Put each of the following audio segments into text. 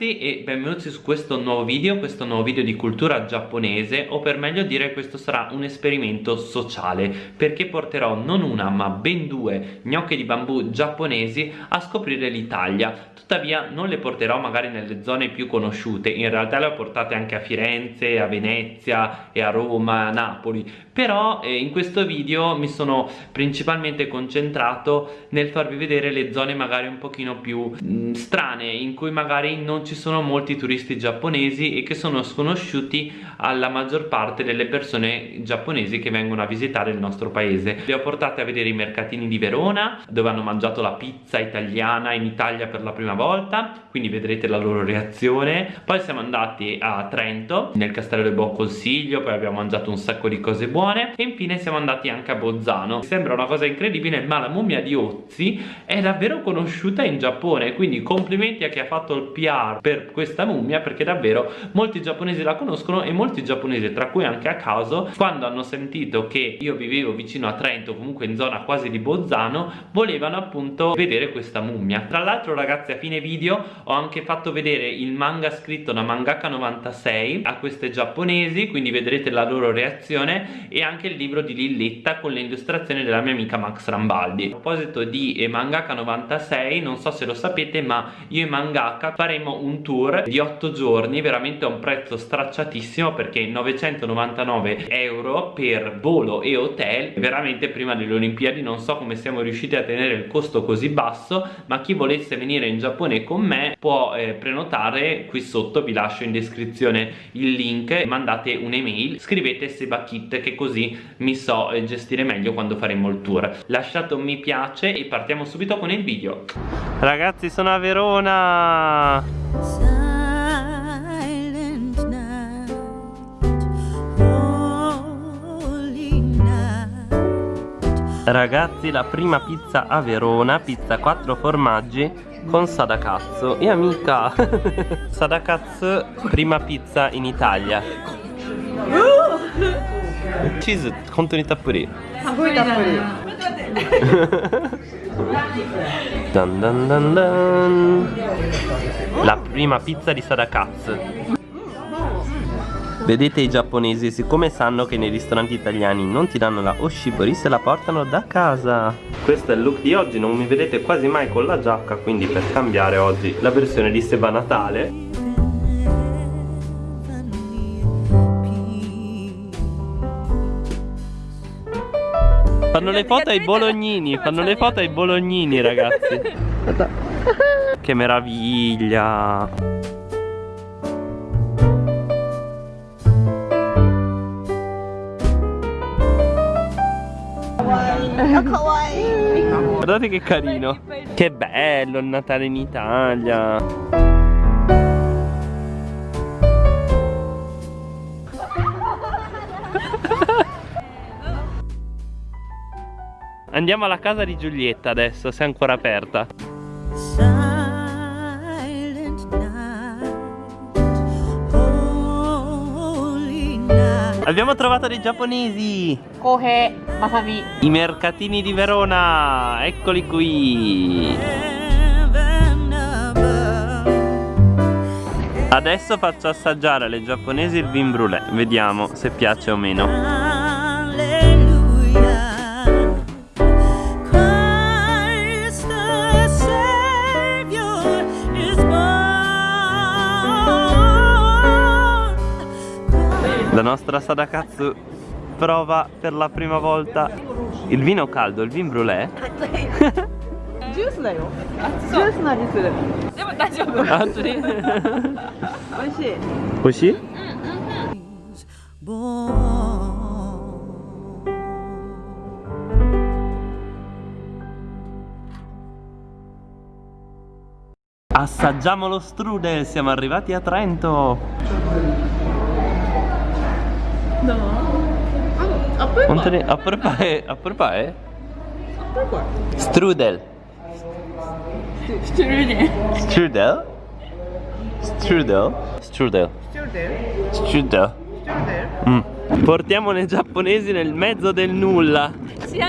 Ragazzi e benvenuti su questo nuovo video, questo nuovo video di cultura giapponese o per meglio dire questo sarà un esperimento sociale perché porterò non una ma ben due gnocche di bambù giapponesi a scoprire l'Italia. Tuttavia non le porterò magari nelle zone più conosciute in realtà le ho portate anche a Firenze, a Venezia e a Roma, a Napoli però eh, in questo video mi sono principalmente concentrato nel farvi vedere le zone magari un pochino più mh, mm, strane in cui magari non ci sono molti turisti giapponesi e che sono sconosciuti alla maggior parte delle persone giapponesi che vengono a visitare il nostro paese. Li ho portati a vedere i mercatini di Verona dove hanno mangiato la pizza italiana in Italia per la prima volta quindi vedrete la loro reazione. Poi siamo andati a Trento nel castello del Buon Consiglio poi abbiamo mangiato un sacco di cose buone e infine siamo andati anche a Bolzano. Sembra una cosa incredibile ma la mummia di Ozzi è davvero conosciuta in Giappone quindi complimenti a chi ha fatto il PR per questa mummia perché davvero molti giapponesi la conoscono e molti giapponesi tra cui anche a caso quando hanno sentito che io vivevo vicino a Trento comunque in zona quasi di Bolzano volevano appunto vedere questa mummia. Tra l'altro ragazzi a fine video ho anche fatto vedere il manga scritto da mangaka 96 a queste giapponesi quindi vedrete la loro reazione e anche il libro di Lilletta con le della mia amica Max Rambaldi. A proposito di mangaka 96 non so se lo sapete ma io e mangaka faremo un tour di 8 giorni veramente a un prezzo stracciatissimo perché 999 euro per volo e hotel veramente prima delle Olimpiadi. Non so come siamo riusciti a tenere il costo così basso ma chi volesse venire in Giappone con me può eh, prenotare qui sotto vi lascio in descrizione il link mandate un'email scrivete Sebakit che così mi so eh, gestire meglio quando faremo il tour. Lasciate un mi piace e partiamo subito con il video. Ragazzi sono a Verona. Ragazzi la prima pizza a Verona, pizza 4 formaggi con Sadakatsu. E amica Sadakatsu prima pizza in Italia チーズ本当にたっぷりすごいたっぷり Dan dan dan dan La prima pizza di Sadakatsu Vedete i giapponesi, siccome sanno che nei ristoranti italiani non ti danno la oshibori, se la portano da casa Questo è il look di oggi, non mi vedete quasi mai con la giacca, quindi per cambiare oggi la versione di Seba Natale Fanno le foto ai bolognini, fanno le foto ai bolognini ragazzi. Che meraviglia. Guardate che carino. Che bello il Natale in Italia Andiamo alla casa di Giulietta adesso, se è ancora aperta. Abbiamo trovato dei giapponesi! Kohe, Masabi. I mercatini di Verona! Eccoli qui! Adesso faccio assaggiare alle giapponesi il vin brûlé, vediamo se piace o meno. La nostra Sadakatsu prova per la prima volta il vino caldo, il vin brûlé. Giusto ah, Assaggiamo lo strudel, siamo arrivati a Trento! No. Oh, upper part. Anthony, upper pie, upper pie. Upper part. Strudel. Strudel. Strudel. Strudel. Strudel. Strudel. Strudel. Strudel. Mm. Portiamone giapponesi nel mezzo del nulla. Eh.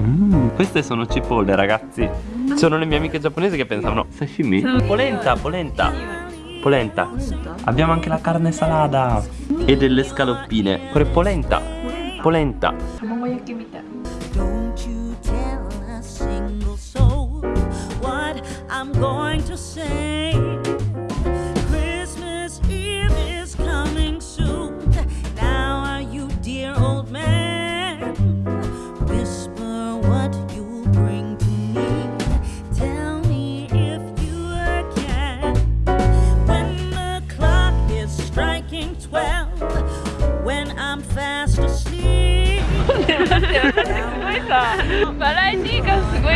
Mm, queste sono cipolle ragazzi Sono le mie amiche giapponesi che pensavano Sashimi? Polenta, polenta Polenta. Abbiamo anche la carne salata e delle scaloppine. Pure polenta. Polenta. Don't you tell a single soul what I'm going to say.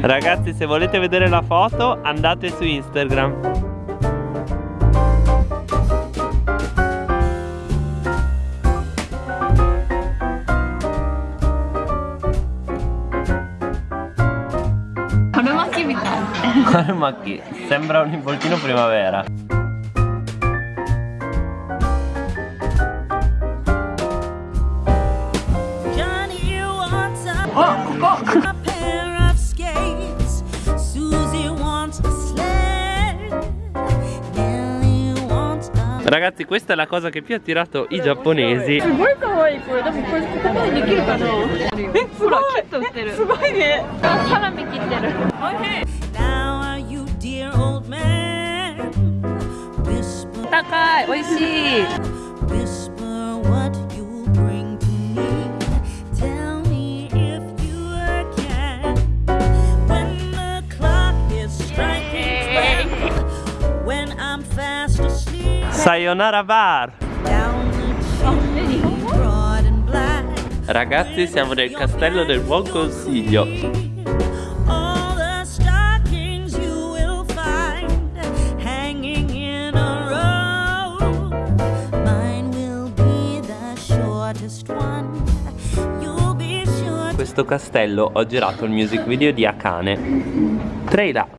Ragazzi se volete vedere la foto andate su Instagram. Macchi, sembra un involtino primavera Ragazzi questa è la cosa che più ha attirato i giapponesi. すご Sayonara bar. Ragazzi siamo nel castello del buon consiglio. Questo castello ho girato il music video di Akane. Trailer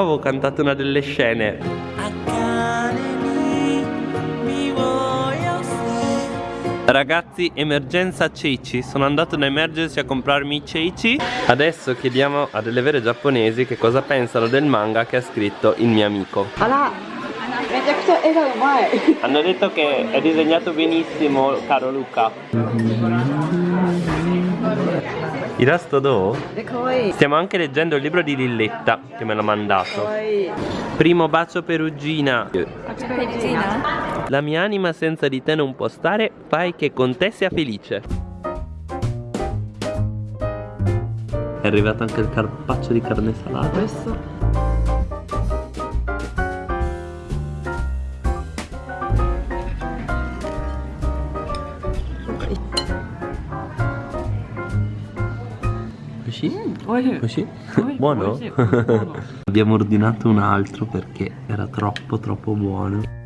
poi avevo cantato una delle scene. Ragazzi, emergenza ceci. Sono andato da Emergency a comprarmi i ceci. Adesso chiediamo a delle vere giapponesi che cosa pensano del manga che ha scritto il mio amico. Hanno detto che è disegnato benissimo, caro Luca. Il resto do? Stiamo anche leggendo il libro di Lilletta che me l'ha mandato. Primo bacio perugina. Perugina? La mia anima senza di te non può stare, fai che con te sia felice. È arrivato anche il carpaccio di carne salata. Questo Oishi? Mm, oishi. oishi? oishi. Buono? Oishi. buono. Abbiamo ordinato un altro perché era troppo troppo buono.